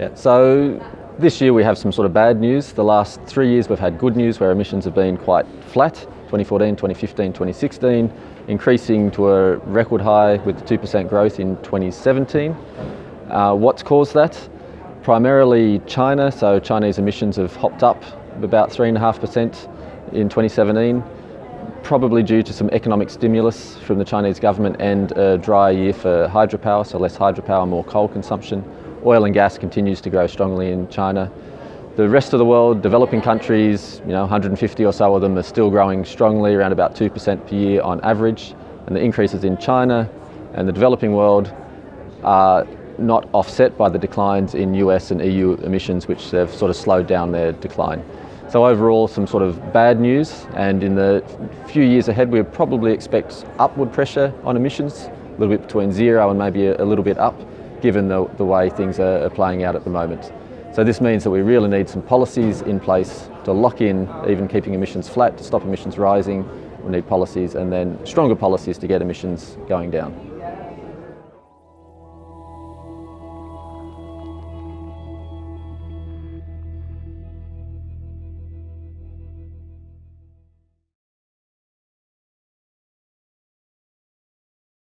Yeah, so this year we have some sort of bad news. The last three years we've had good news where emissions have been quite flat, 2014, 2015, 2016, increasing to a record high with 2% growth in 2017. Uh, what's caused that? Primarily China, so Chinese emissions have hopped up about 3.5% in 2017 probably due to some economic stimulus from the Chinese government and a dry year for hydropower, so less hydropower, more coal consumption. Oil and gas continues to grow strongly in China. The rest of the world, developing countries, you know, 150 or so of them are still growing strongly, around about 2% per year on average. And the increases in China and the developing world are not offset by the declines in US and EU emissions, which have sort of slowed down their decline. So overall, some sort of bad news, and in the few years ahead, we probably expect upward pressure on emissions, a little bit between zero and maybe a, little bit up, given the, the way things are playing out at the moment. So this means that we really need some policies in place to lock in even keeping emissions flat, to stop emissions rising. We need policies and then stronger policies to get emissions going down.